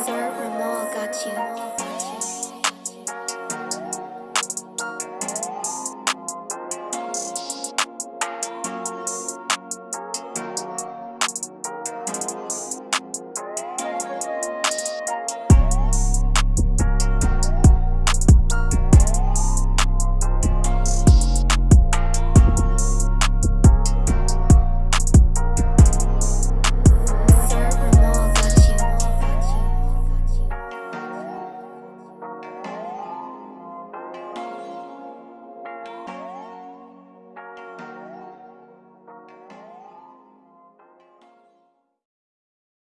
Sir Ramal got you.